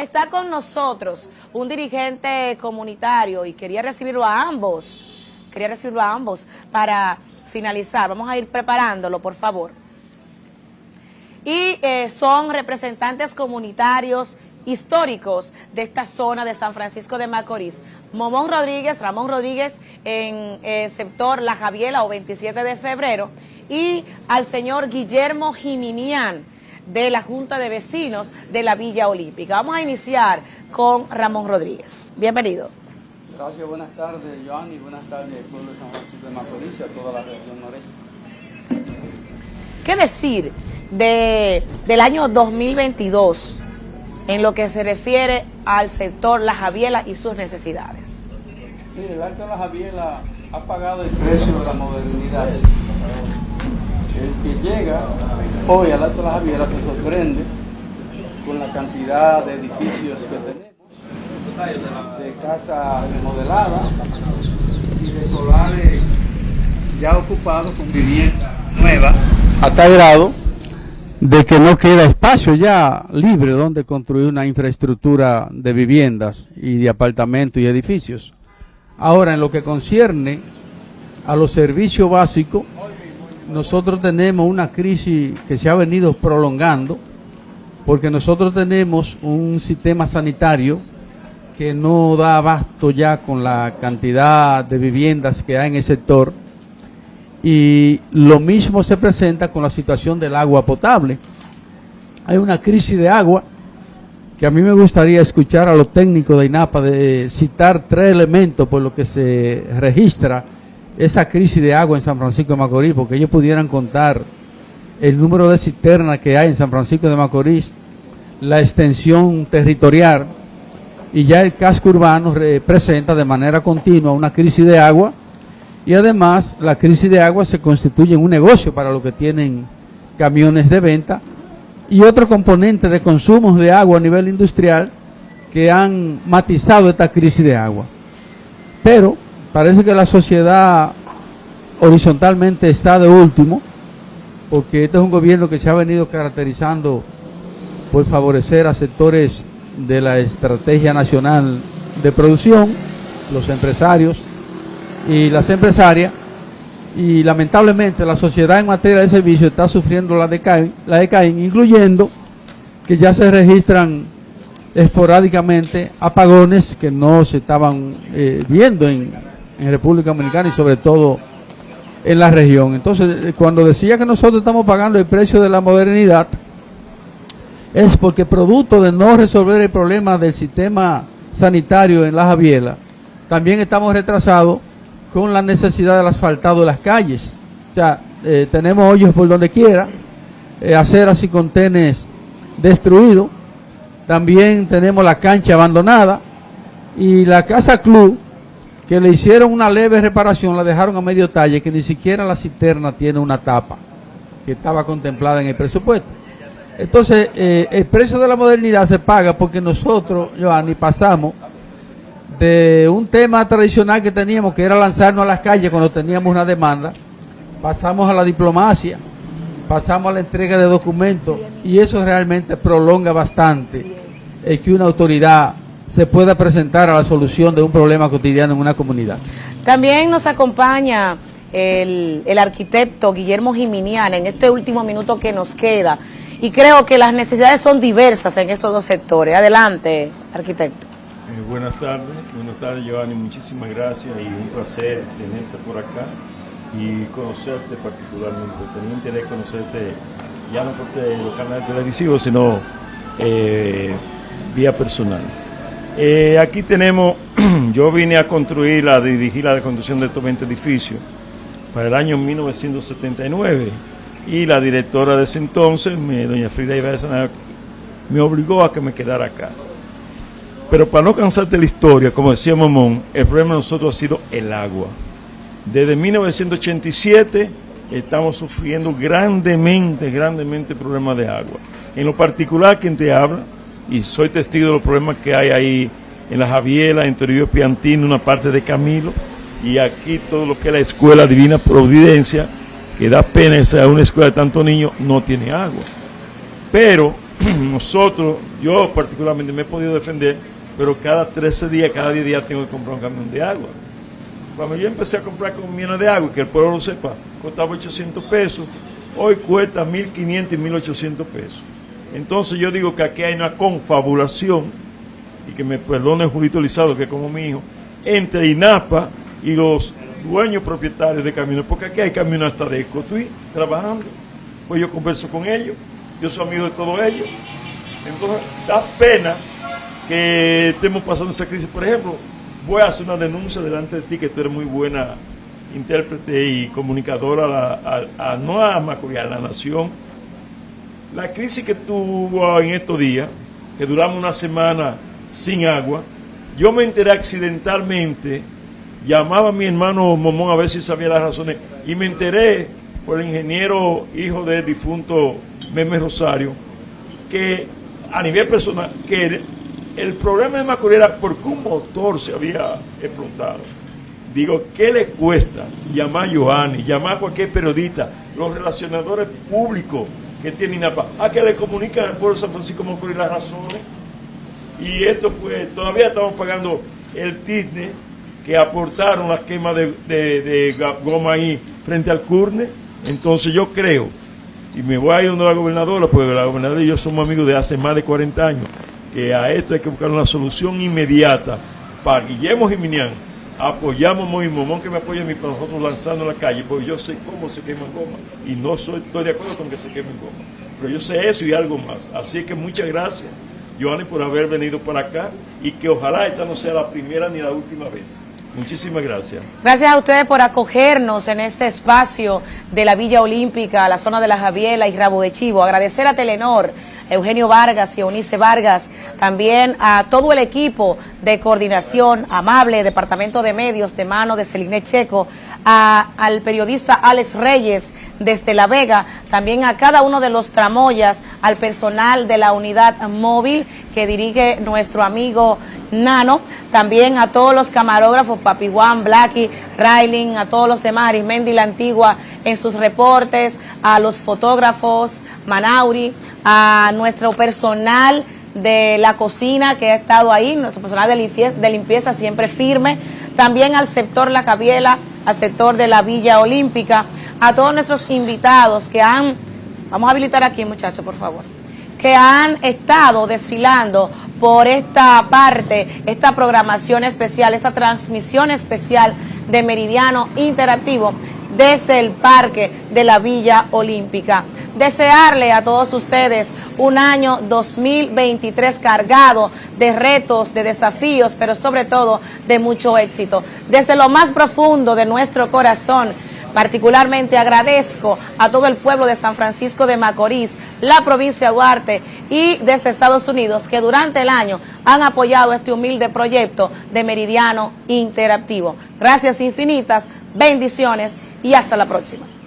Está con nosotros un dirigente comunitario y quería recibirlo a ambos, quería recibirlo a ambos para finalizar. Vamos a ir preparándolo, por favor. Y eh, son representantes comunitarios históricos de esta zona de San Francisco de Macorís. Momón Rodríguez, Ramón Rodríguez en eh, sector La Javiela o 27 de febrero y al señor Guillermo Jiminián de la Junta de Vecinos de la Villa Olímpica. Vamos a iniciar con Ramón Rodríguez. Bienvenido. Gracias, buenas tardes, Joan, y buenas tardes, pueblo de San Francisco de Macorís y a toda la región noreste. ¿Qué decir de, del año 2022 en lo que se refiere al sector La Javiela y sus necesidades? Mire, el Alto de La Javiela ha pagado el precio de la modernidad el que llega hoy al Alto de la Javiera se sorprende con la cantidad de edificios que tenemos, de casas remodeladas y de solares ya ocupados con viviendas nuevas, a tal grado de que no queda espacio ya libre donde construir una infraestructura de viviendas y de apartamentos y edificios. Ahora, en lo que concierne a los servicios básicos, nosotros tenemos una crisis que se ha venido prolongando porque nosotros tenemos un sistema sanitario que no da abasto ya con la cantidad de viviendas que hay en el sector y lo mismo se presenta con la situación del agua potable. Hay una crisis de agua que a mí me gustaría escuchar a los técnicos de INAPA de citar tres elementos por lo que se registra esa crisis de agua en San Francisco de Macorís, porque ellos pudieran contar el número de cisternas que hay en San Francisco de Macorís, la extensión territorial, y ya el casco urbano presenta de manera continua una crisis de agua, y además la crisis de agua se constituye en un negocio para los que tienen camiones de venta, y otro componente de consumos de agua a nivel industrial que han matizado esta crisis de agua. Pero parece que la sociedad horizontalmente está de último, porque este es un gobierno que se ha venido caracterizando por favorecer a sectores de la estrategia nacional de producción, los empresarios y las empresarias, y lamentablemente la sociedad en materia de servicios está sufriendo la decaída, la incluyendo que ya se registran esporádicamente apagones que no se estaban eh, viendo en, en República Dominicana y sobre todo en la región. Entonces, eh, cuando decía que nosotros estamos pagando el precio de la modernidad, es porque producto de no resolver el problema del sistema sanitario en la Javiela, también estamos retrasados con la necesidad del asfaltado de las calles. O sea, eh, tenemos hoyos por donde quiera, eh, aceras y contenes destruidos, también tenemos la cancha abandonada y la casa club que le hicieron una leve reparación, la dejaron a medio talle, que ni siquiera la cisterna tiene una tapa que estaba contemplada en el presupuesto. Entonces, eh, el precio de la modernidad se paga porque nosotros, Joanny, pasamos de un tema tradicional que teníamos, que era lanzarnos a las calles cuando teníamos una demanda, pasamos a la diplomacia, pasamos a la entrega de documentos y eso realmente prolonga bastante el que una autoridad se pueda presentar a la solución de un problema cotidiano en una comunidad. También nos acompaña el, arquitecto Guillermo Jiminian en este último minuto que nos queda. Y creo que las necesidades son diversas en estos dos sectores. Adelante, arquitecto. Eh, buenas tardes, buenas tardes Giovanni, muchísimas gracias y un placer tenerte por acá y conocerte particularmente. Tenía interés conocerte ya no por los canales televisivos, sino eh, vía personal. Eh, aquí tenemos, yo vine a construir, a dirigir la construcción de estos 20 edificios para el año 1979 y la directora de ese entonces, doña Frida Ibarra, me obligó a que me quedara acá. Pero para no cansarte la historia, como decía Momón, el problema de nosotros ha sido el agua. Desde 1987 estamos sufriendo grandemente, grandemente problemas de agua. En lo particular, quien te habla, y soy testigo de los problemas que hay ahí en la Javiela, en Toribio Piantino, una parte de Camilo, y aquí todo lo que es la Escuela Divina Providencia, que da pena ser una escuela de tantos niños, no tiene agua. Pero nosotros, yo particularmente me he podido defender, pero cada 13 días, cada 10 días tengo que comprar un camión de agua. Cuando yo empecé a comprar camiones de agua, que el pueblo lo sepa, costaba 800 pesos, hoy cuesta 1.500 y 1.800 pesos. Entonces yo digo que aquí hay una confabulación, y que me perdone Julito Lizado, que es como mi hijo, entre INAPA y los dueños propietarios de camiones, porque aquí hay camiones hasta de Ecotuí trabajando. Pues yo converso con ellos, yo soy amigo de todos ellos. Entonces da pena que estemos pasando esa crisis. Por ejemplo, voy a hacer una denuncia delante de ti, que tú eres muy buena intérprete y comunicadora, a, no a a la nación. La crisis que tuvo en estos días, que duramos una semana sin agua, yo me enteré accidentalmente, llamaba a mi hermano Momón a ver si sabía las razones, y me enteré por el ingeniero hijo del difunto Meme Rosario, que a nivel personal, que el problema de Macorís era porque un motor se había explotado. Digo, ¿qué le cuesta llamar a Johanny, llamar a cualquier periodista, los relacionadores públicos que tienen INAPA, a que le comunican al pueblo de San Francisco Macorís las razones? Y esto fue, todavía estamos pagando el TISNE que aportaron las quemas de, de, de, goma ahí frente al CURNE. Entonces yo creo, y me voy a ir donde la gobernadora, porque la gobernadora y yo somos amigos de hace más de 40 años, que a esto hay que buscar una solución inmediata para Guillermo Jiminián. Apoyamos a Momón que me apoya a mí para nosotros lanzando en la calle, porque yo sé cómo se quema goma y no soy, estoy de acuerdo con que se queme goma. Pero yo sé eso y algo más. Así que muchas gracias, Joanny, por haber venido para acá y que ojalá esta no sea la primera ni la última vez. Muchísimas gracias. Gracias a ustedes por acogernos en este espacio de la Villa Olímpica, la zona de la Javiela y Rabo de Chivo. Agradecer a Telenor, Eugenio Vargas y Eunice Vargas, también a todo el equipo de coordinación amable, Departamento de Medios de mano de Celine Checo, a, al periodista Alex Reyes desde La Vega, también a cada uno de los tramoyas, al personal de la unidad móvil que dirige nuestro amigo Nano, también a todos los camarógrafos, Papi Juan, Blacky, Railing, a todos los demás, Arismendi la Antigua en sus reportes, a los fotógrafos, Manauri, a nuestro personal de la cocina que ha estado ahí, nuestro personal de limpieza, siempre firme, también al sector La Cabiela, al sector de la Villa Olímpica, a todos nuestros invitados que han, vamos a habilitar aquí muchachos por favor, que han estado desfilando por esta parte, esta programación especial, esta transmisión especial de Meridiano Interactivo desde el Parque de la Villa Olímpica. Desearle a todos ustedes un año 2023 cargado de retos, de desafíos, pero sobre todo de mucho éxito. Desde lo más profundo de nuestro corazón, particularmente agradezco a todo el pueblo de San Francisco de Macorís, la provincia de Duarte y desde Estados Unidos que durante el año han apoyado este humilde proyecto de Meridiano Interactivo. Gracias infinitas, bendiciones y hasta la próxima.